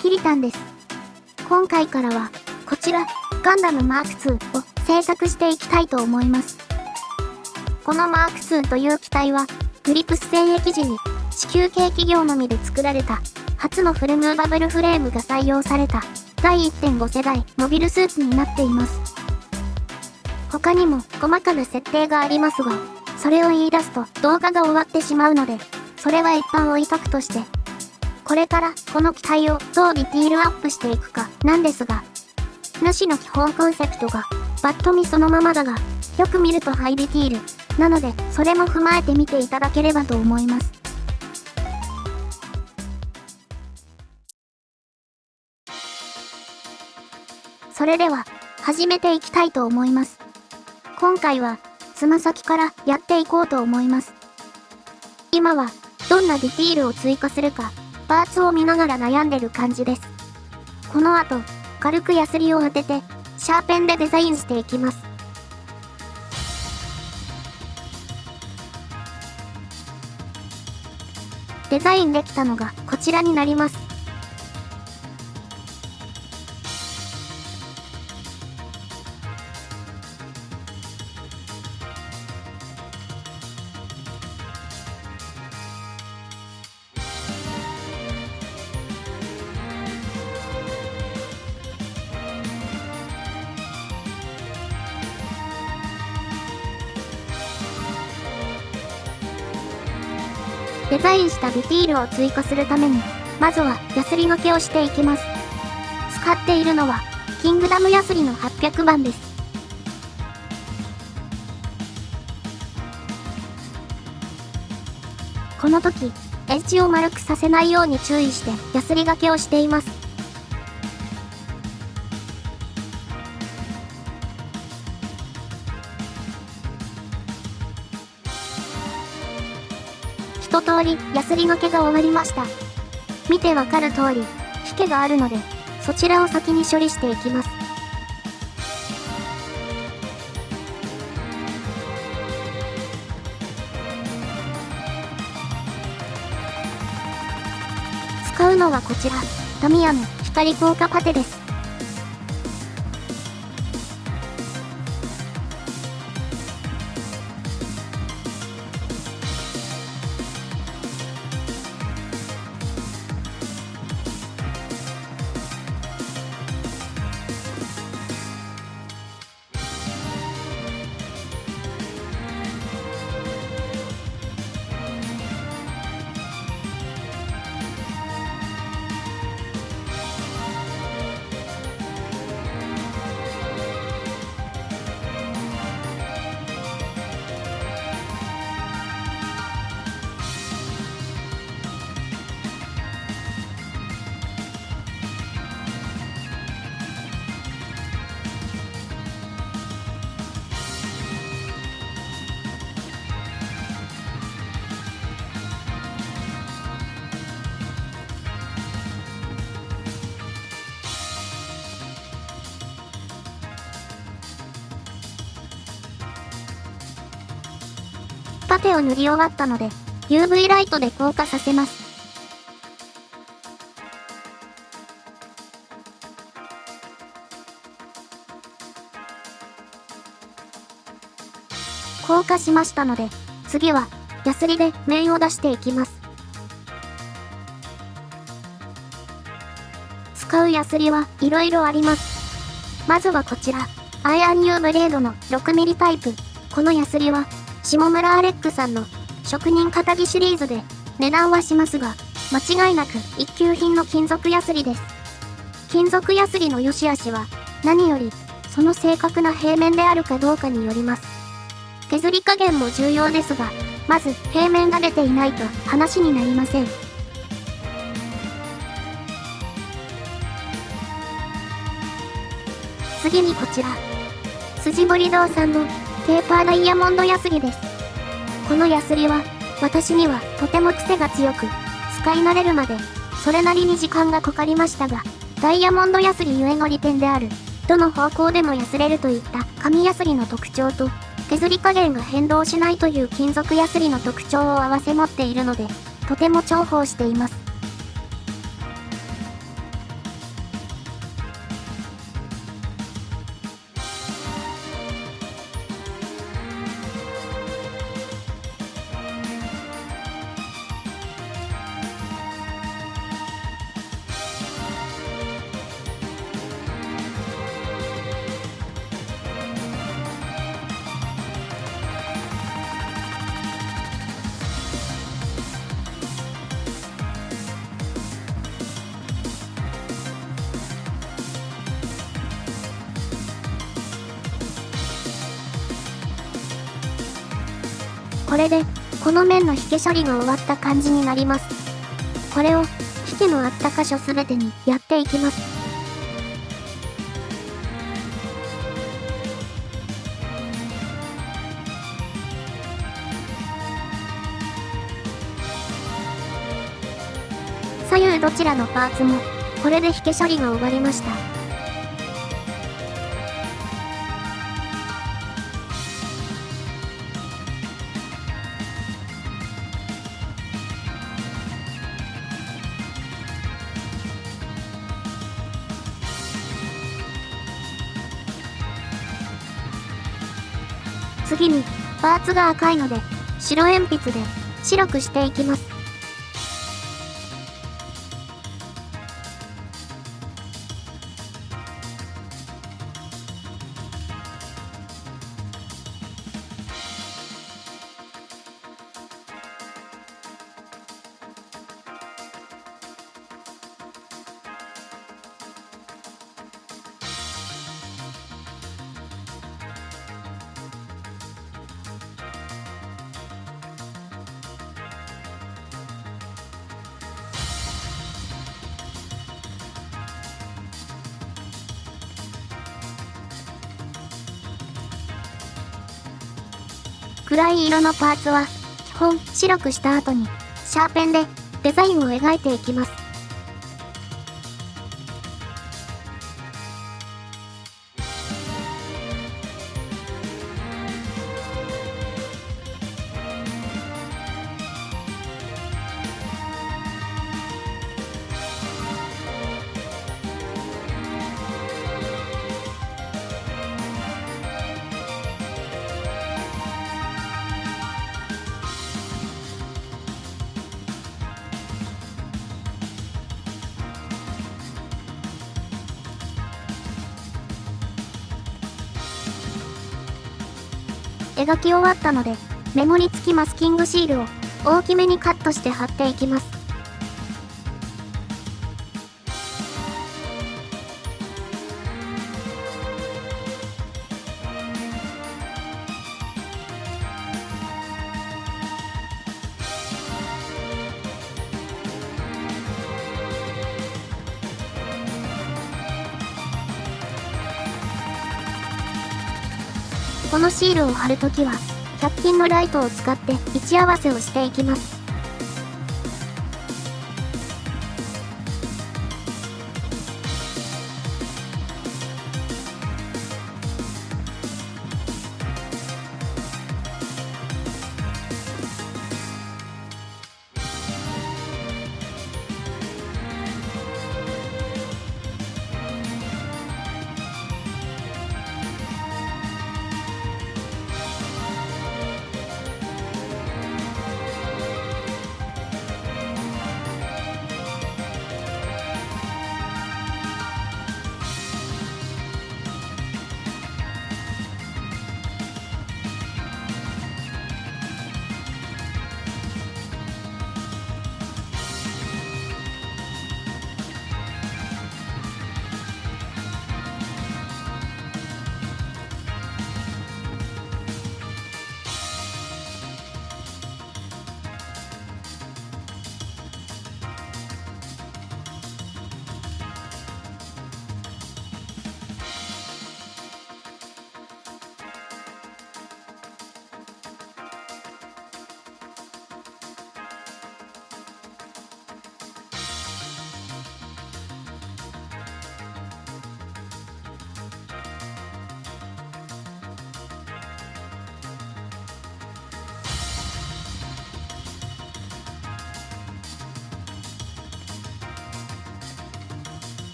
キリタンです。今回からは、こちら、ガンダムマーク2を製作していきたいと思います。このマーク2という機体は、グリプス戦役時に地球系企業のみで作られた初のフルムーバブルフレームが採用された第1.5世代モビルスーツになっています。他にも細かな設定がありますが、それを言い出すと動画が終わってしまうので、それは一般置いとくとして、これからこの機体をどうディティールアップしていくかなんですが、主の基本コンセプトが、バッと見そのままだが、よく見るとハイディティール、なので、それも踏まえてみていただければと思います。それでは、始めていきたいと思います。今回は、つま先からやっていこうと思います。今は、どんなディティールを追加するか、パーツを見ながら悩んでる感じです。この後、軽くヤスリを当てて、シャーペンでデザインしていきます。デザインできたのがこちらになります。デザインしたディティールを追加するために、まずはヤスリがけをしていきます。使っているのは、キングダムヤスリの800番です。この時、エッジを丸くさせないように注意してヤスリがけをしています。一通り、ヤスリがけが終わりました。見てわかる通り、引けがあるので、そちらを先に処理していきます。使うのはこちら、タミヤの光効果パテです。パテを塗り終わったので、UV ライトで硬化させます。硬化しましたので、次は、ヤスリで面を出していきます。使うヤスリはいろいろあります。まずはこちら、アイアンニューブレードの 6mm タイプ。このヤスリは下村アレックさんの職人肩着シリーズで値段はしますが、間違いなく一級品の金属ヤスリです。金属ヤスリの良し悪しは何よりその正確な平面であるかどうかによります。削り加減も重要ですが、まず平面が出ていないと話になりません。次にこちら。筋彫堂さんのペーパーダイヤモンドヤスリです。このヤスリは、私にはとても癖が強く、使い慣れるまで、それなりに時間がかかりましたが、ダイヤモンドヤスリゆえの利点である、どの方向でもヤスれるといった紙ヤスリの特徴と、削り加減が変動しないという金属ヤスリの特徴を併せ持っているので、とても重宝しています。これで、この面の引け処理が終わった感じになります。これを、引けのあった箇所すべてにやっていきます。左右どちらのパーツも、これで引け処理が終わりました。次に、パーツが赤いので、白鉛筆で白くしていきます。暗い色のパーツは、基本白くした後に、シャーペンでデザインを描いていきます。描き終わったので、メモリつきマスキングシールを大きめにカットして貼っていきます。このシールを貼るときは、100均のライトを使って位置合わせをしていきます。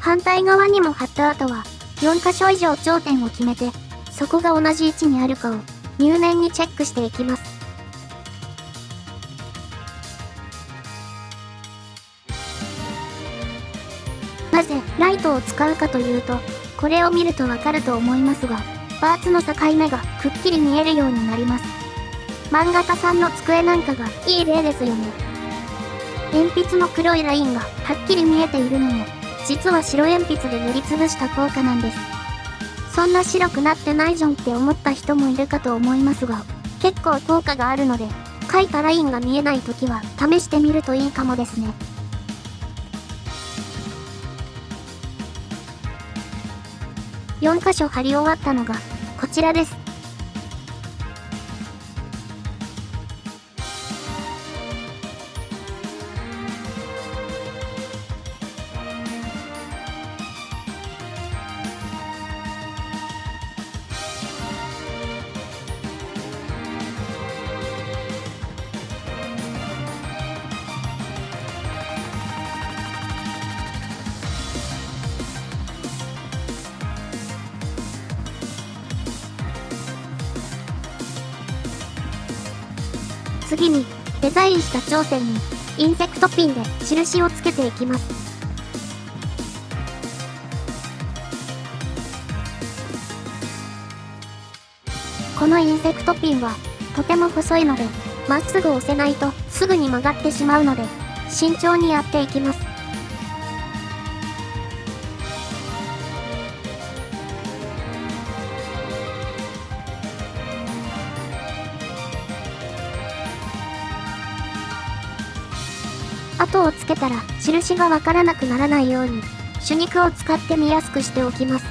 反対側にも貼った後は、4箇所以上頂点を決めて、そこが同じ位置にあるかを入念にチェックしていきます。なぜライトを使うかというと、これを見るとわかると思いますが、パーツの境目がくっきり見えるようになります。漫画家さんの机なんかがいい例ですよね。鉛筆の黒いラインがはっきり見えているのも実は白鉛筆で塗りつぶした効果なんです。そんな白くなってないじゃんって思った人もいるかと思いますが、結構効果があるので、書いたラインが見えない時は試してみるといいかもですね。4箇所貼り終わったのが、こちらです。次に、デザインした頂点に、インセクトピンで印をつけていきます。このインセクトピンは、とても細いので、まっすぐ押せないとすぐに曲がってしまうので、慎重にやっていきます。をつけたら印がわからなくならないように手肉を使って見やすくしておきます。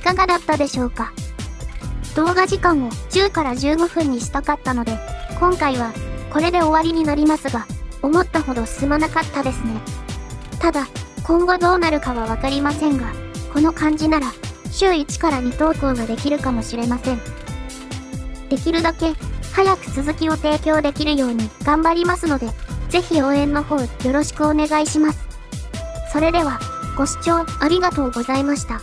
かがだったでしょうか？動画時間を10から15分にしたかったので、今回はこれで終わりになりますが、思ったほど進まなかったですね。ただ、今後どうなるかはわかりませんが、この感じなら、週1から2投稿ができるかもしれません。できるだけ、早く続きを提供できるように頑張りますので、ぜひ応援の方よろしくお願いします。それでは、ご視聴ありがとうございました。